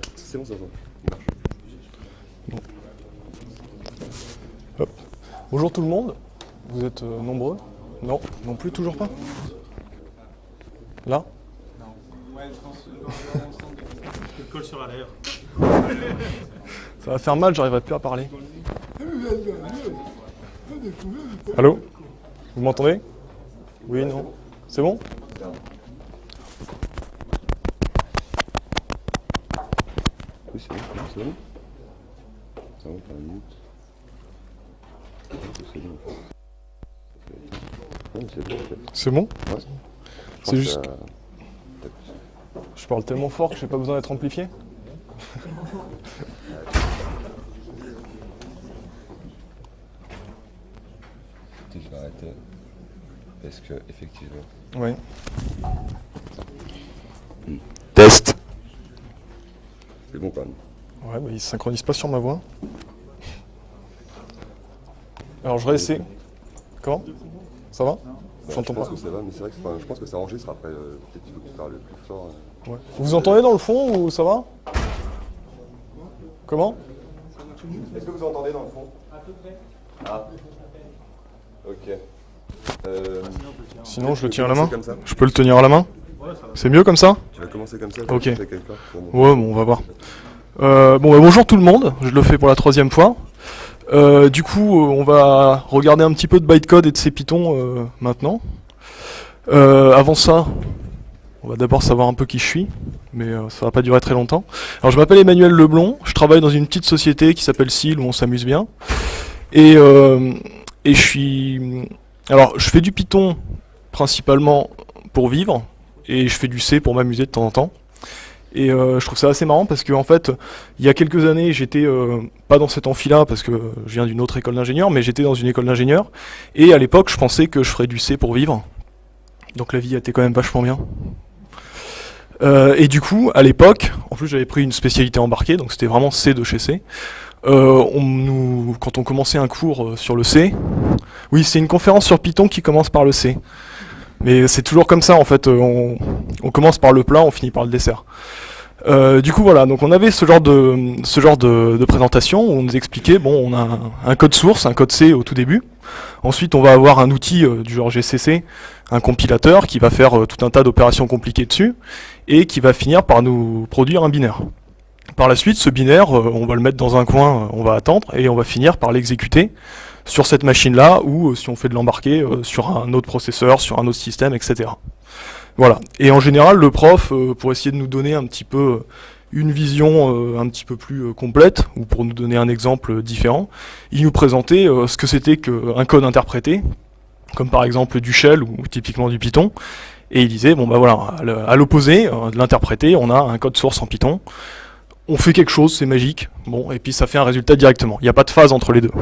4. C'est bon, ça va. Bonjour tout le monde, vous êtes euh, nombreux? Non, non plus, toujours pas? Là? Ouais, je pense. Ça va faire mal, j'arriverai plus à parler. Allô? Vous m'entendez? Oui, non. C'est bon? Oui, c'est bon, c'est bon. C'est bon, t'as une minute. C'est bon, en fait. Ouais, c'est bon, en fait. C'est bon Ouais. Je C'est pense juste- que, Je parle tellement fort que j'ai pas besoin d'être amplifié Je vais arrêter. Parce que, effectivement. Oui. Test C'est bon, quand même. Ouais, bah il se synchronise pas sur ma voix. Alors je réessaie. Comment? Ça va? Ouais, J'entends je pense pas. que ça va, mais c'est vrai que enfin, je pense que ça enregistre après. euh, Peut-être qu'il faut que tu parles plus fort. euh. Ouais. Vous entendez dans le fond ou ça va? Comment? Est-ce que vous entendez dans le fond? À peu près. Ah. Ok. Euh, Sinon je le tiens à la main. Comme ça. Je peux le tenir à la main? C'est mieux comme ça Tu vas commencer comme ça. Ok. Ouais, bon, on va voir. Euh, bon, bah, bonjour tout le monde, je le fais pour la troisième fois. Euh, du coup, euh, on va regarder un petit peu de bytecode et de CPython euh, maintenant. Avant ça, on va d'abord savoir un peu qui je suis, mais ça va pas durer très longtemps. Alors, je m'appelle Emmanuel Leblond, je travaille dans une petite société qui s'appelle SIL, où on s'amuse bien. Et, et je suis... Alors, je fais du Python principalement pour vivre, et je fais du C pour m'amuser de temps en temps. Et euh, je trouve ça assez marrant parce que en fait, il y a quelques années, j'étais euh, pas dans cet amphi-là parce que je viens d'une autre école d'ingénieur, mais j'étais dans une école d'ingénieur. Et à l'époque, je pensais que je ferais du C pour vivre. Donc la vie été quand même vachement bien. Euh, et du coup, à l'époque, en plus j'avais pris une spécialité embarquée, donc c'était vraiment C de chez C. Euh, on nous, quand on commençait un cours euh, sur le C, oui, c'est une conférence sur Python qui commence par le C. Mais c'est toujours comme ça en fait, euh, on, commence par le plat, on finit par le dessert. Euh, du coup voilà, donc on avait ce genre de présentation où on nous expliquait bon on a un, code source, un code C au tout début. Ensuite on va avoir un outil euh, du genre GCC, un compilateur qui va faire tout un tas d'opérations compliquées dessus et qui va finir par nous produire un binaire. Par la suite ce binaire on va le mettre dans un coin, on va attendre et on va finir par l'exécuter sur cette machine là ou euh, si on fait de l'embarquer euh, sur un autre processeur, sur un autre système, etc. Voilà. Et en général, le prof, euh, pour essayer de nous donner un petit peu une vision un petit peu plus complète, ou pour nous donner un exemple différent, il nous présentait ce que c'était qu'un code interprété, comme par exemple du shell ou typiquement du Python, et il disait, bon bah voilà, à l'opposé de l'interpréter, on a un code source en Python, on fait quelque chose, c'est magique, bon, et puis ça fait un résultat directement. Il n'y a pas de phase entre les deux.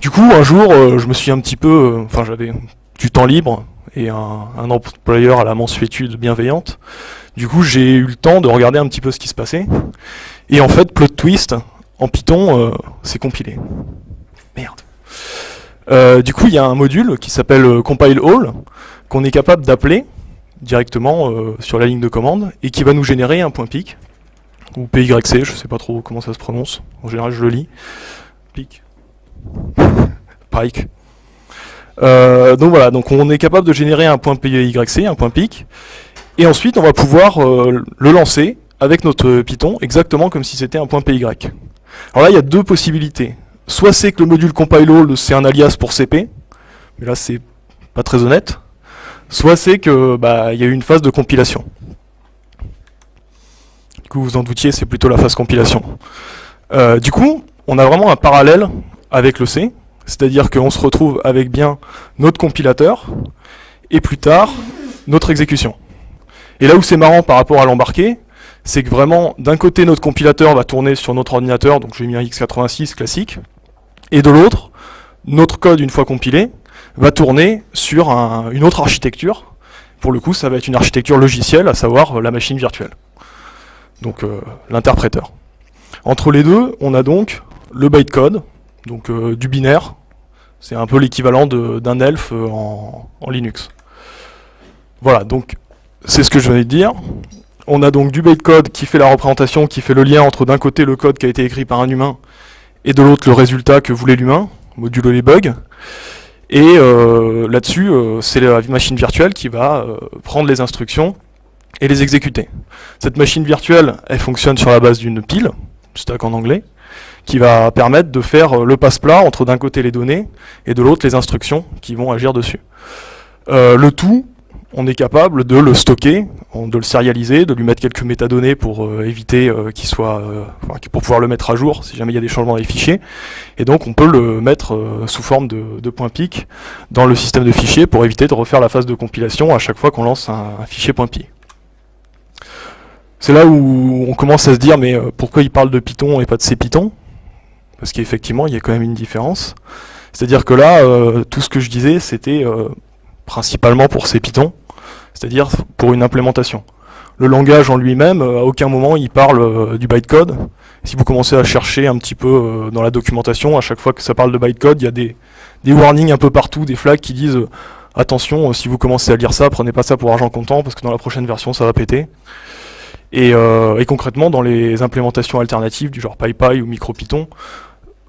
Du coup, un jour, euh, je me suis un petit peu, euh, enfin j'avais du temps libre, et un, employeur à la mansuétude bienveillante. Du coup, j'ai eu le temps de regarder un petit peu ce qui se passait. Et en fait, plot twist, en Python, euh, c'est compilé. Merde. Du coup, il y a un module qui s'appelle compile all, qu'on est capable d'appeler directement sur la ligne de commande, et qui va nous générer un point pic, ou PYC, je sais pas trop comment ça se prononce. En général, je le lis. Pic. Pike. Euh, donc voilà, on est capable de générer un point PYC, un point pic, et ensuite on va pouvoir euh, le lancer avec notre Python exactement comme si c'était un point PY. Alors là il y a deux possibilités. Soit c'est que le module compile all c'est un alias pour CP, mais là c'est pas très honnête. Soit c'est que bah il y a eu une phase de compilation. Du coup vous en doutiez, c'est plutôt la phase compilation. Euh, du coup, on a vraiment un parallèle avec le C, c'est-à-dire qu'on se retrouve avec bien notre compilateur, et plus tard, notre exécution. Et là où c'est marrant par rapport à l'embarqué, c'est que vraiment, d'un côté, notre compilateur va tourner sur notre ordinateur, donc j'ai mis un x86 classique, et de l'autre, notre code, une fois compilé, va tourner sur un- une autre architecture. Pour le coup, ça va être une architecture logicielle, à savoir la machine virtuelle. Donc euh, l'interpréteur. Entre les deux, on a donc le bytecode, donc euh, du binaire. C'est un peu l'équivalent d'un elf euh, en, Linux. Voilà, donc c'est ce que je venais de dire. on a donc du bytecode qui fait la représentation, qui fait le lien entre d'un côté le code qui a été écrit par un humain et de l'autre le résultat que voulait l'humain, modulo les bugs. Et euh, là-dessus, c'est la machine virtuelle qui va prendre les instructions et les exécuter. Cette machine virtuelle, elle fonctionne sur la base d'une pile, stack en anglais, qui va permettre de faire le passe-plat entre d'un côté les données et de l'autre les instructions qui vont agir dessus. le tout on est capable de le stocker, de le serialiser, de lui mettre quelques métadonnées pour euh, éviter euh, qu'il soit, euh, pour pouvoir le mettre à jour si jamais il y a des changements dans les fichiers. Et donc on peut le mettre sous forme de, point .pic dans le système de fichiers pour éviter de refaire la phase de compilation à chaque fois qu'on lance un, fichier .py. C'est là où on commence à se dire mais pourquoi il parle de Python et pas de C-Python Parce qu'effectivement il y a quand même une différence. C'est-à-dire que là, tout ce que je disais, c'était principalement pour C-Python c'est-à-dire pour une implémentation. Le langage en lui-même, euh, à aucun moment il parle euh, du bytecode. Si vous commencez à chercher un petit peu euh, dans la documentation, à chaque fois que ça parle de bytecode, il y a des, warnings un peu partout, des flags qui disent attention, si vous commencez à lire ça, prenez pas ça pour argent comptant, parce que dans la prochaine version ça va péter. Et concrètement, dans les implémentations alternatives du genre PyPy ou MicroPython,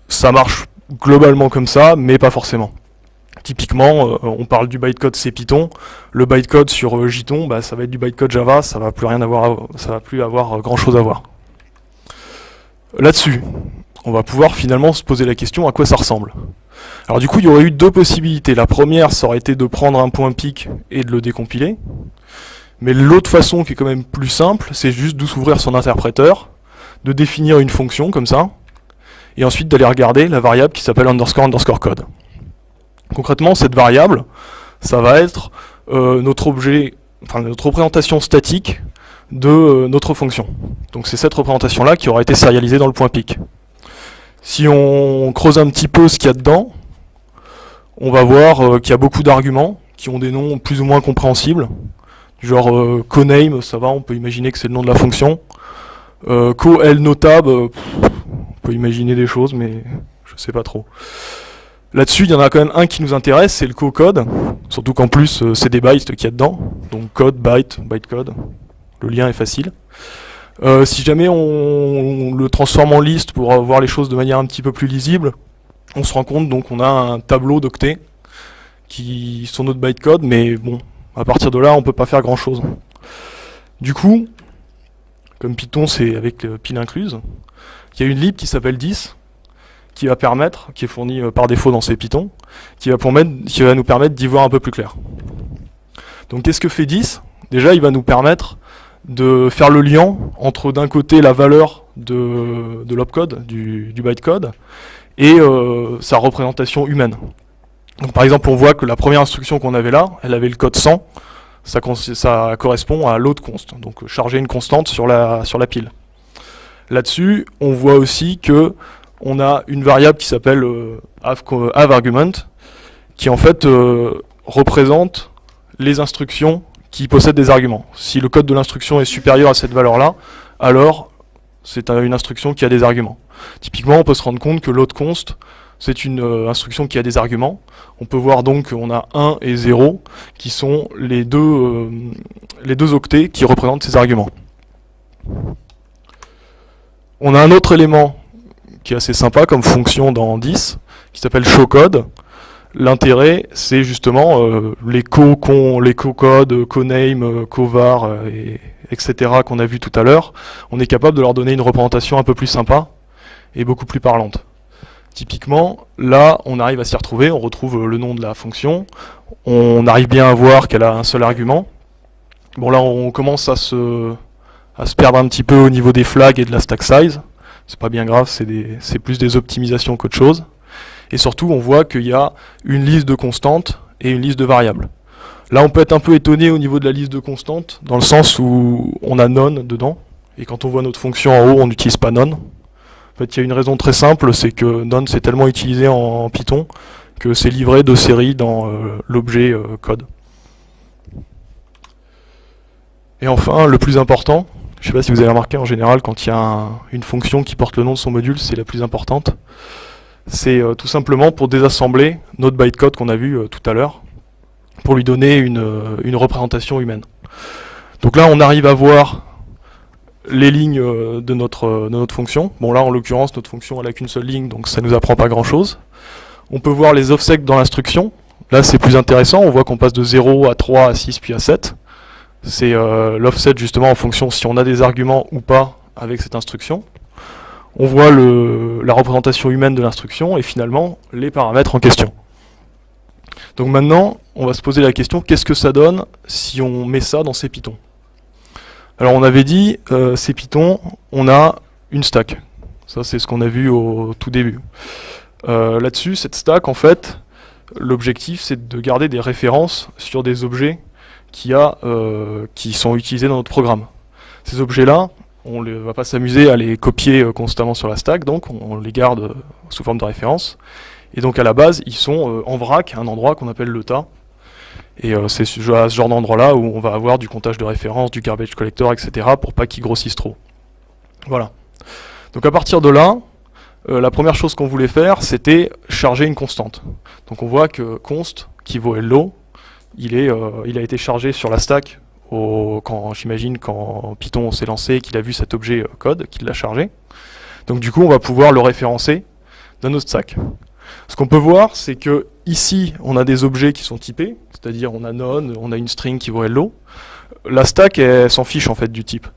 ça marche globalement comme ça, mais pas forcément. Typiquement, euh, on parle du bytecode C Python. Le bytecode sur euh, bah, ça va être du bytecode Java, ça va plus rien avoir, ça va plus avoir euh, grand chose à voir. Là-dessus, on va pouvoir finalement se poser la question à quoi ça ressemble. Alors du coup, il y aurait eu deux possibilités. La première, ça aurait été de prendre un point pic et de le décompiler. Mais l'autre façon, qui est quand même plus simple, c'est juste de s'ouvrir son interpréteur, de définir une fonction comme ça, et ensuite d'aller regarder la variable qui s'appelle underscore underscore code. Concrètement, cette variable, ça va être euh, notre objet, enfin notre représentation statique de euh, notre fonction. Donc c'est cette représentation-là qui aura été sérialisée dans le point pic. Si on creuse un petit peu ce qu'il y a dedans, on va voir euh, qu'il y a beaucoup d'arguments qui ont des noms plus ou moins compréhensibles. Genre coname, ça va, on peut imaginer que c'est le nom de la fonction. co notable, on peut imaginer des choses, mais je sais pas trop. Là-dessus, il y en a quand même un qui nous intéresse, c'est le co-code. Surtout qu'en plus, euh, c'est des bytes qu'il y a dedans. Donc code, byte, bytecode. Le lien est facile. Euh, si jamais on, le transforme en liste pour voir les choses de manière un petit peu plus lisible, on se rend compte donc on a un tableau d'octets qui sont notre bytecode, mais bon, à partir de là, on peut pas faire grand chose. Du coup, comme Python c'est avec euh, pile incluse, il y a une lib qui s'appelle 10, qui va permettre, qui est fourni euh, par défaut dans ces Python, qui va, qui va nous permettre d'y voir un peu plus clair. Donc qu'est-ce que fait 10 Déjà, il va nous permettre de faire le lien entre d'un côté la valeur de, de l'opcode, du, bytecode, et euh, sa représentation humaine. Donc par exemple, on voit que la première instruction qu'on avait là, elle avait le code 100, ça, correspond à load const, donc charger une constante sur la pile. Là-dessus, on voit aussi que on a une variable qui s'appelle euh, argument, qui en fait euh, représente les instructions qui possèdent des arguments. Si le code de l'instruction est supérieur à cette valeur-là, alors c'est une instruction qui a des arguments. Typiquement, on peut se rendre compte que load const, c'est une euh, instruction qui a des arguments. On peut voir donc qu'on a 1 et 0, qui sont les deux octets qui représentent ces arguments. On a un autre élément qui est assez sympa comme fonction dans 10, qui s'appelle showcode. L'intérêt, c'est justement euh, les co les co-codes, co-name, euh, co-var, euh, et, etc. qu'on a vu tout à l'heure. On est capable de leur donner une représentation un peu plus sympa et beaucoup plus parlante. Typiquement, là, on arrive à s'y retrouver, on retrouve le nom de la fonction, on arrive bien à voir qu'elle a un seul argument. Bon là, on commence à se, à se perdre un petit peu au niveau des flags et de la stack size c'est pas bien grave, c'est plus des optimisations qu'autre chose. Et surtout, on voit qu'il y a une liste de constantes et une liste de variables. Là, on peut être un peu étonné au niveau de la liste de constantes, dans le sens où on a none dedans, et quand on voit notre fonction en haut, on n'utilise pas none. En fait, il y a une raison très simple, c'est que none c'est tellement utilisé en, Python que c'est livré de série dans euh, l'objet euh, code. Et enfin, le plus important, je ne sais pas si vous avez remarqué, en général, quand il y a une fonction qui porte le nom de son module, c'est la plus importante. C'est euh, tout simplement pour désassembler notre bytecode qu'on a vu euh, tout à l'heure, pour lui donner une, euh, une, représentation humaine. Donc là, on arrive à voir les lignes de notre, fonction. Bon là en l'occurrence notre fonction elle a qu'une seule ligne donc ça nous apprend pas grand chose. On peut voir les offsets dans l'instruction. Là c'est plus intéressant, on voit qu'on passe de 0 à 3 à 6 puis à 7. C'est euh, l'offset justement en fonction si on a des arguments ou pas avec cette instruction. On voit le, la représentation humaine de l'instruction et finalement les paramètres en question. Donc maintenant, on va se poser la question, qu'est-ce que ça donne si on met ça dans ces pitons? Alors on avait dit, euh, ces pitons, on a une stack. Ça c'est ce qu'on a vu au tout début. Euh, Là-dessus, cette stack, en fait, l'objectif c'est de garder des références sur des objets euh, qui sont utilisés dans notre programme. Ces objets-là, on ne va pas s'amuser à les copier euh, constamment sur la stack, donc on, les garde euh, sous forme de référence. Et donc à la base, ils sont en vrac, un endroit qu'on appelle le tas. Et c'est ce, à ce genre d'endroit-là où on va avoir du comptage de références, du garbage collector, etc. pour pas qu'ils grossissent trop. Voilà. Donc à partir de là, la première chose qu'on voulait faire, c'était charger une constante. Donc on voit que const, qui vaut hello, euh, il a été chargé sur la stack quand j'imagine quand Python s'est lancé, qu'il a vu cet objet euh, code, qu'il l'a chargé. Donc du coup, on va pouvoir le référencer dans notre stack. Ce qu'on peut voir, c'est que ici, on a des objets qui sont typés, c'est-à-dire on a none, on a une string qui vaut hello. La stack, elle s'en fiche en fait du type.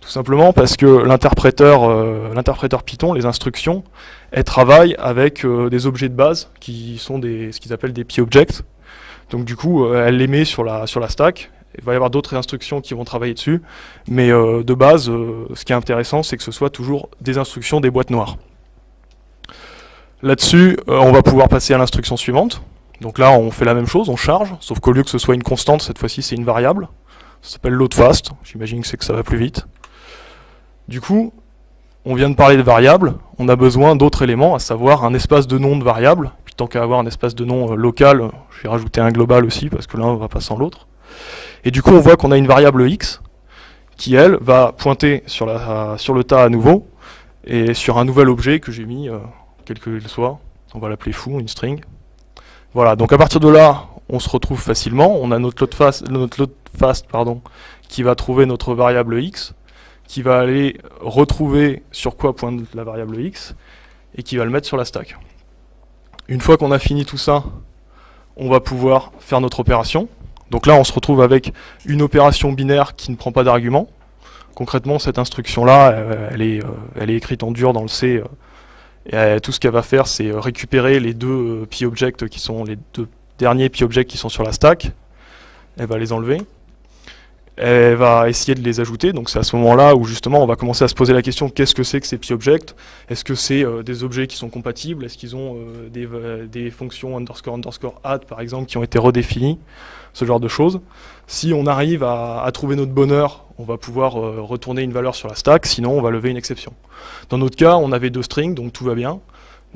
Tout simplement parce que l'interpréteur euh, Python, les instructions, elles travaillent avec des objets de base qui sont des, ce qu'ils appellent des p-objects. Donc du coup, euh, elle les met sur la, stack. Il va y avoir d'autres instructions qui vont travailler dessus. Mais euh, de base, euh, ce qui est intéressant, c'est que ce soit toujours des instructions des boîtes noires. Là-dessus, on va pouvoir passer à l'instruction suivante. Donc là, on fait la même chose, on charge, sauf qu'au lieu que ce soit une constante, cette fois-ci c'est une variable. Ça s'appelle load fast, j'imagine que c'est que ça va plus vite. Du coup, on vient de parler de variables, on a besoin d'autres éléments, à savoir un espace de nom de variable. Tant qu'à avoir un espace de nom euh, local, je vais rajouter un global aussi, parce que l'un va pas sans l'autre. Et du coup, on voit qu'on a une variable x, qui elle, va pointer sur, le tas à nouveau, et sur un nouvel objet que j'ai mis, euh, quel qu'il soit, on va l'appeler foo, une string. Voilà, donc à partir de là, on se retrouve facilement, on a notre load fast, notre load fast pardon, qui va trouver notre variable x, qui va aller retrouver sur quoi pointe la variable x, et qui va le mettre sur la stack. Une fois qu'on a fini tout ça, on va pouvoir faire notre opération. Donc là, on se retrouve avec une opération binaire qui ne prend pas d'argument. Concrètement, cette instruction-là, euh, elle, est, euh, elle est écrite en dur dans le C, euh, tout ce qu'elle va faire, c'est récupérer les deux euh, p-objects qui sont les deux derniers p-objects qui sont sur la stack. Elle va les enlever. Elle va essayer de les ajouter. Donc c'est à ce moment-là où justement on va commencer à se poser la question qu'est-ce que c'est que ces p-objects Est-ce que c'est euh, des objets qui sont compatibles? Est-ce qu'ils ont euh, des, euh, des fonctions underscore underscore add par exemple qui ont été redéfinies? Ce genre de choses. Si on arrive à, trouver notre bonheur, on va pouvoir retourner une valeur sur la stack, sinon on va lever une exception. Dans notre cas, on avait deux strings, donc tout va bien.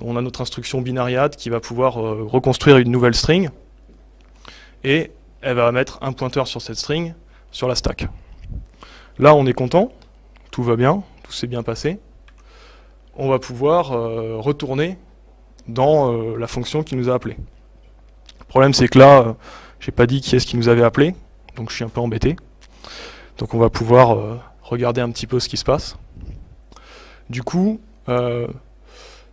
On a notre instruction binariat qui va pouvoir reconstruire une nouvelle string, et elle va mettre un pointeur sur cette string sur la stack. Là, on est content, tout va bien, tout s'est bien passé. On va pouvoir euh, retourner dans euh, la fonction qui nous a appelé. Le problème, c'est que là, euh, j'ai pas dit qui est-ce qui nous avait appelé, donc je suis un peu embêté. Donc on va pouvoir euh, regarder un petit peu ce qui se passe. Du coup,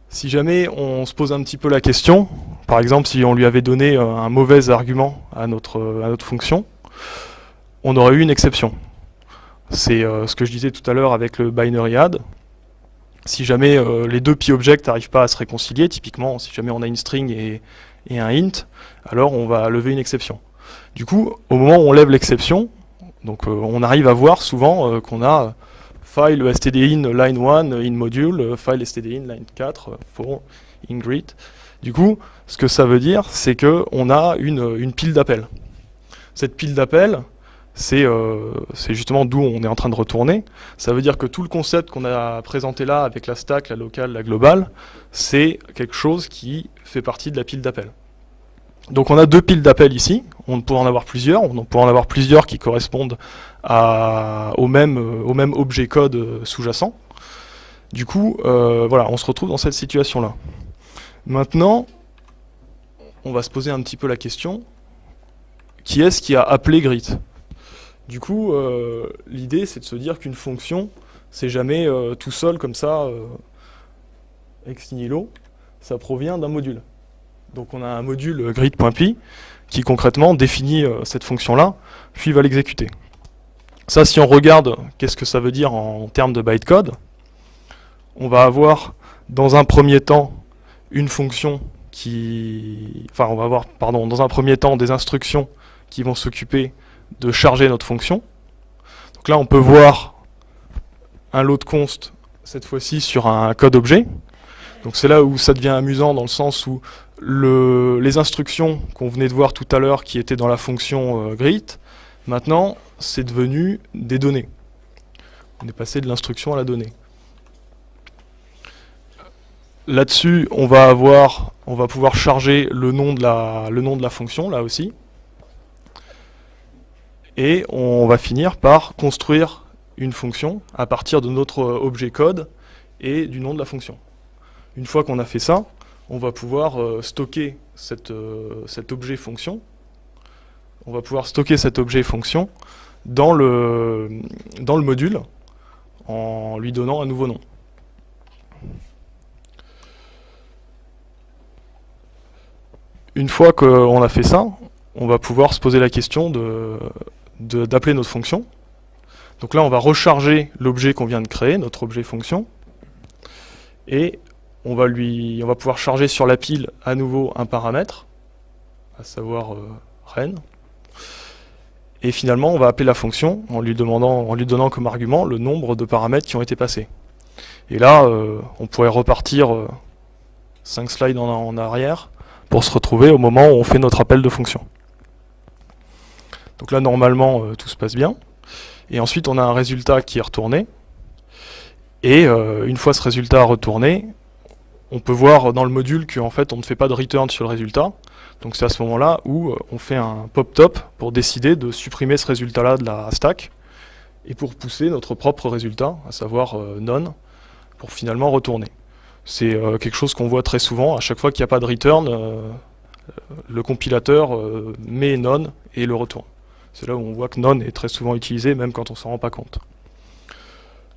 si jamais on se pose un petit peu la question, par exemple si on lui avait donné un mauvais argument à notre fonction, on aurait eu une exception. C'est euh, ce que je disais tout à l'heure avec le binary add. Si jamais euh, les deux p-objects n'arrivent pas à se réconcilier, typiquement si jamais on a une string et, et un int, alors on va lever une exception. Du coup, au moment où on lève l'exception, donc euh, on arrive à voir souvent qu'on a file stdin line 1 in module, file stdin line 4 euh, for in greet. Du coup, ce que ça veut dire, c'est que on a une, une pile d'appels. Cette pile d'appels, c'est euh, c'est justement d'où on est en train de retourner. Ça veut dire que tout le concept qu'on a présenté là avec la stack, la locale, la globale, c'est quelque chose qui fait partie de la pile d'appels. Donc on a deux piles d'appels ici, on pourrait en avoir plusieurs, on pourrait en avoir plusieurs qui correspondent à, au, même, euh, au même objet code euh, sous-jacent. Du coup, voilà, on se retrouve dans cette situation-là. Maintenant, on va se poser un petit peu la question, qui est-ce qui a appelé grit? Du coup, euh, l'idée c'est de se dire qu'une fonction c'est jamais euh, tout seul comme ça, euh, ex nihilo, ça provient d'un module. Donc on a un module grid.py qui concrètement définit cette fonction-là, puis va l'exécuter. Ça, si on regarde qu'est-ce que ça veut dire en termes de bytecode, on va avoir dans un premier temps une fonction qui... Enfin, on va avoir, pardon, dans un premier temps des instructions qui vont s'occuper de charger notre fonction. Donc là, on peut voir un load const, cette fois-ci sur un code objet. Donc c'est là où ça devient amusant dans le sens où le, les instructions qu'on venait de voir tout à l'heure qui étaient dans la fonction euh, greet, maintenant c'est devenu des données. On est passé de l'instruction à la donnée. Là-dessus, on va on va pouvoir charger de le nom de la fonction, là aussi. Et on va finir par construire une fonction à partir de notre objet code et du nom de la fonction. Une fois qu'on a fait ça, on va pouvoir euh, stocker euh, cet objet fonction. On va pouvoir stocker cet objet fonction dans le, dans le module en lui donnant un nouveau nom. Une fois qu'on a fait ça, on va pouvoir se poser la question d'appeler notre fonction. Donc là, on va recharger l'objet qu'on vient de créer, notre objet fonction, et on va, lui, on va pouvoir charger sur la pile à nouveau un paramètre, à savoir euh, ren. Et finalement, on va appeler la fonction en lui, demandant, en lui donnant comme argument le nombre de paramètres qui ont été passés. Et là, euh, on pourrait repartir euh, 5 slides en arrière pour se retrouver au moment où on fait notre appel de fonction. Donc là, normalement, euh, tout se passe bien. Et ensuite, on a un résultat qui est retourné. Et euh, une fois ce résultat retourné, on peut voir dans le module qu'en fait, on ne fait pas de return sur le résultat. Donc c'est à ce moment-là où euh, on fait un pop-top pour décider de supprimer ce résultat-là de la stack et pour pousser notre propre résultat, à savoir none, pour finalement retourner. C'est quelque chose qu'on voit très souvent. À chaque fois qu'il n'y a pas de return, le compilateur met none et le retourne. C'est là où on voit que none est très souvent utilisé, même quand on s'en rend pas compte.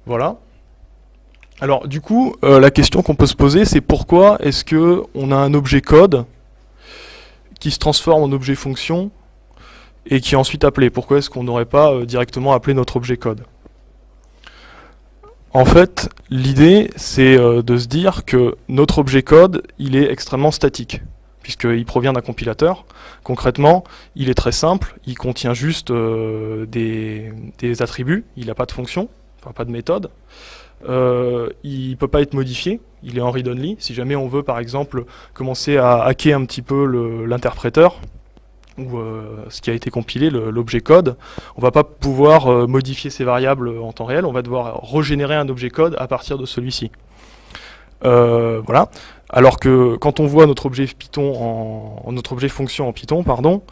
Voilà. Alors du coup, la question qu'on peut se poser, c'est pourquoi est-ce qu'on a un objet code qui se transforme en objet fonction et qui est ensuite appelé? Pourquoi est-ce qu'on n'aurait pas directement appelé notre objet code? En fait, l'idée, c'est euh, de se dire que notre objet code, il est extrêmement statique, puisqu'il provient d'un compilateur. Concrètement, il est très simple, il contient juste euh, des, attributs, il n'a pas de fonction, pas de méthode. Euh, il ne peut pas être modifié, il est en read-only. Si jamais on veut, par exemple, commencer à hacker un petit peu l'interpréteur, ou euh, ce qui a été compilé, l'objet code, on va pas pouvoir modifier ces variables en temps réel, on va devoir régénérer un objet code à partir de celui-ci. Voilà. Alors que quand on voit notre objet Python en, notre objet fonction en Python, pardon,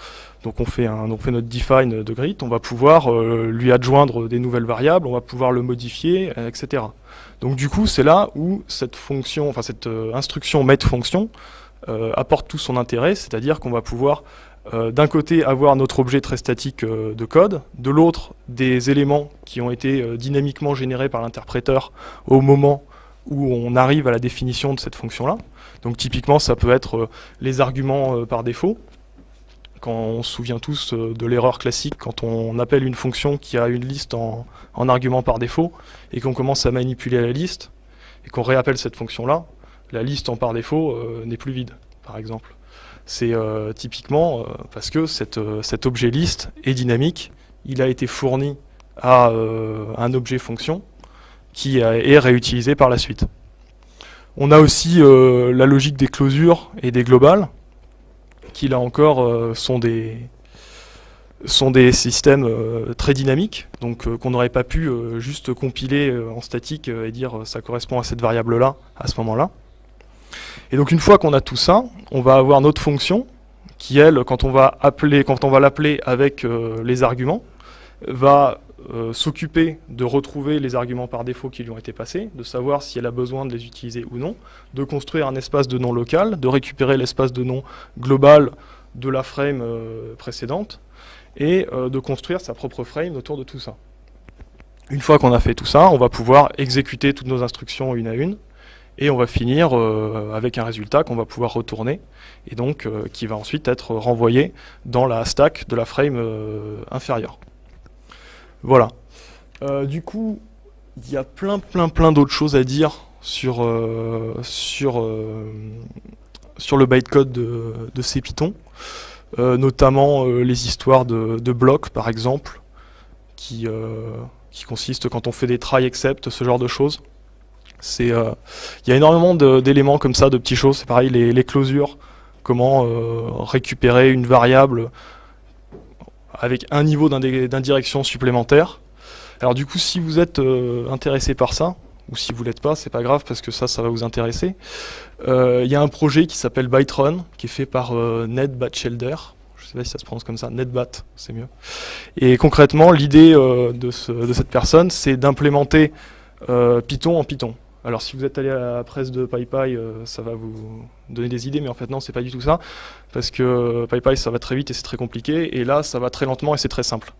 donc on fait, un, fait notre define de grid, on va pouvoir lui adjoindre des nouvelles variables, on va pouvoir le modifier, etc. Donc du coup, c'est là où cette fonction, enfin cette instruction met fonction apporte tout son intérêt, c'est-à-dire qu'on va pouvoir euh, d'un côté avoir notre objet très statique euh, de code, de l'autre des éléments qui ont été euh, dynamiquement générés par l'interpréteur au moment où on arrive à la définition de cette fonction-là. Donc typiquement ça peut être les arguments par défaut, quand on se souvient tous de l'erreur classique quand on appelle une fonction qui a une liste en, en argument par défaut et qu'on commence à manipuler la liste et qu'on réappelle cette fonction-là, la liste en par défaut n'est plus vide, par exemple. C'est euh, typiquement euh, parce que euh, cet objet liste est dynamique, il a été fourni à un objet fonction qui est réutilisé par la suite. On a aussi la logique des closures et des globales, qui là encore sont des, sont des systèmes très dynamiques, donc qu'on n'aurait pas pu juste compiler en statique et dire ça correspond à cette variable-là à ce moment-là. Et donc une fois qu'on a tout ça, on va avoir notre fonction qui, elle, quand on va quand on va l'appeler avec euh, les arguments, va euh, s'occuper de retrouver les arguments par défaut qui lui ont été passés, de savoir si elle a besoin de les utiliser ou non, de construire un espace de nom local, de récupérer l'espace de nom global de la frame euh, précédente, et de construire sa propre frame autour de tout ça. Une fois qu'on a fait tout ça, on va pouvoir exécuter toutes nos instructions une à une, et on va finir euh, avec un résultat qu'on va pouvoir retourner, et donc euh, qui va ensuite être renvoyé dans la stack de la frame euh, inférieure. Voilà. du coup, il y a plein plein plein d'autres choses à dire sur, sur, sur le bytecode de, de ces Python, notamment les histoires de, de blocs par exemple, qui qui consiste quand on fait des try except, ce genre de choses. Euh, il y a énormément d'éléments comme ça, de petites choses. C'est pareil, les, les, closures, comment euh, récupérer une variable avec un niveau d'indirection supplémentaire. Alors du coup, si vous êtes euh, intéressé par ça, ou si vous l'êtes pas, c'est pas grave parce que ça, ça va vous intéresser. Il y a un projet qui s'appelle Byterun, qui est fait par Ned Batchelder, sais pas si ça se prononce comme ça, NetBat, c'est mieux. Et concrètement, l'idée euh, de, cette personne, c'est d'implémenter euh, Python en Python. Alors si vous êtes allé à la presse de PyPy, euh, ça va vous donner des idées, mais en fait non, c'est pas du tout ça, parce que PyPy ça va très vite et c'est très compliqué, et là ça va très lentement et c'est très simple.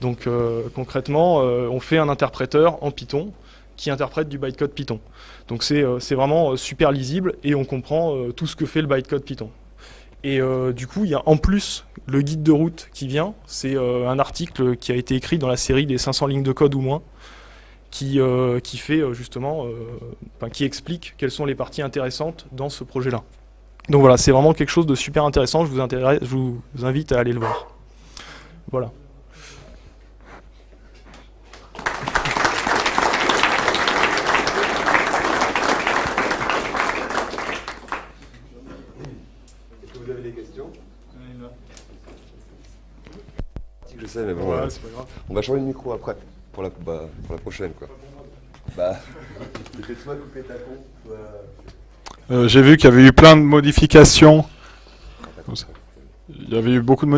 Donc concrètement, on fait un interpréteur en Python qui interprète du bytecode Python. Donc c'est vraiment super lisible et on comprend tout ce que fait le bytecode Python. Et euh, du coup, il y a en plus le guide de route qui vient. C'est euh, un article qui a été écrit dans la série des 500 lignes de code ou moins, qui, euh, qui fait justement, qui explique quelles sont les parties intéressantes dans ce projet-là. Donc voilà, c'est vraiment quelque chose de super intéressant. Je vous, je vous invite à aller le voir. Voilà. mais bon. On va changer de micro après, pour la, bah, pour la prochaine. Bah, euh, J'ai vu qu'il y avait eu plein de modifications. Il y avait eu beaucoup de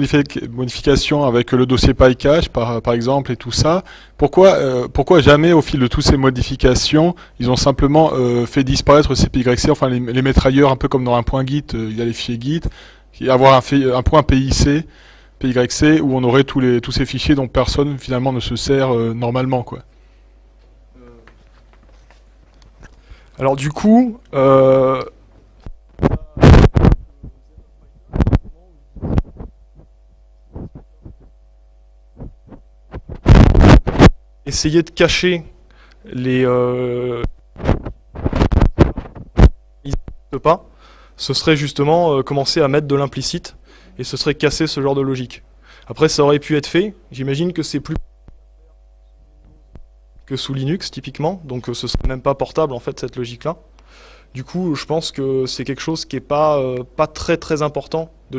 modifications avec le dossier PyCache, par, exemple, et tout ça. Pourquoi, euh, pourquoi jamais, au fil de toutes ces modifications, ils ont simplement euh, fait disparaître ces PYC, enfin les, les, mettre ailleurs, un peu comme dans un point Git, il y a les fichiers Git, avoir un, un point PIC PYC où on aurait tous, les, tous ces fichiers dont personne finalement ne se sert euh, normalement. Quoi. Alors du coup, euh, essayer de cacher les euh, pas, ce serait justement commencer à mettre de l'implicite et ce serait casser ce genre de logique. Après, ça aurait pu être fait. J'imagine que c'est plus que sous Linux, typiquement. Donc, euh, ce serait même pas portable, en fait, cette logique-là. Du coup, je pense que c'est quelque chose qui est pas, euh, très très important de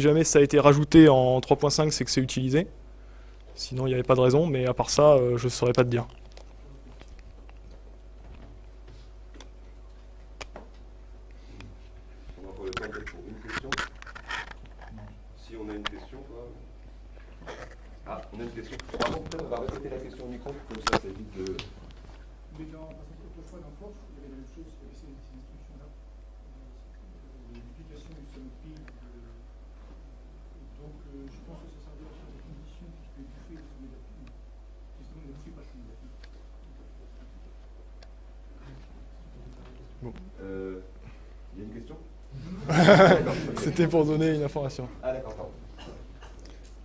jamais ça a été rajouté en 3.5, c'est que c'est utilisé. Sinon, il n'y avait pas de raison, mais à part ça, euh, je ne saurais pas te dire. Euh, Il y a une question C'était pour donner une information. Ah d'accord, pardon.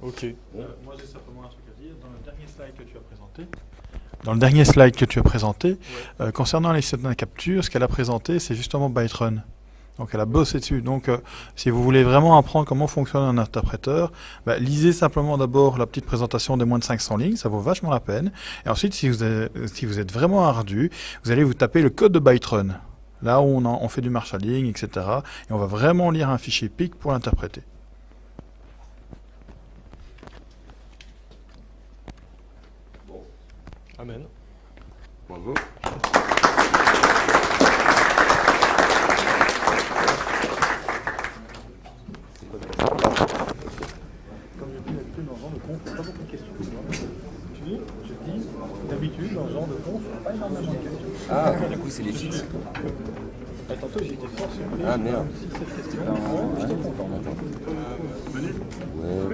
Ok. moi j'ai simplement un truc à dire. Dans le dernier slide que tu as présenté, dans le dernier slide que tu as présenté, euh, concernant les systèmes de capture, ce qu'elle a présenté, c'est justement Byterun. Donc elle a bossé dessus. Donc euh, si vous voulez vraiment apprendre comment fonctionne un interpréteur, bah, lisez simplement d'abord la petite présentation des moins de 500 lignes, ça vaut vachement la peine. Et ensuite, si vous êtes, si vous êtes vraiment ardu, vous allez vous taper le code de Byterun. Là où on, en- on fait du marshalling, etc. Et on va vraiment lire un fichier PIC pour l'interpréter. Amen. Bravo. Comme je dis d'habitude dans ce genre de conf, pas beaucoup de questions. Tu dis, je dis, d'habitude dans ce genre de conf, pas énormément de questions. Ah, du coup c'est les fixes. Et tantôt j'ai été fort surpris. Ah merde. Si cette question, ouais. Ouais.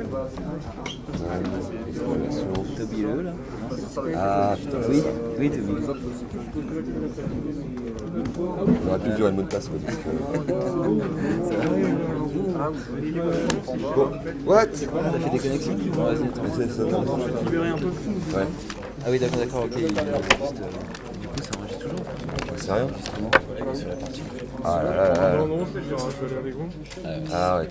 Le là Ah putain. Oui, oui. On aurait pu dire le mot de passe. quoi, Bon, what? T'as fait des connexions Bon, vas-y, attends. C'est ça. Ouais, Ah oui, d'accord, d'accord, ok. euh, Du coup, ça enregistre toujours c'est rien. Justement, sur la partie. Ah là là. Ah ouais,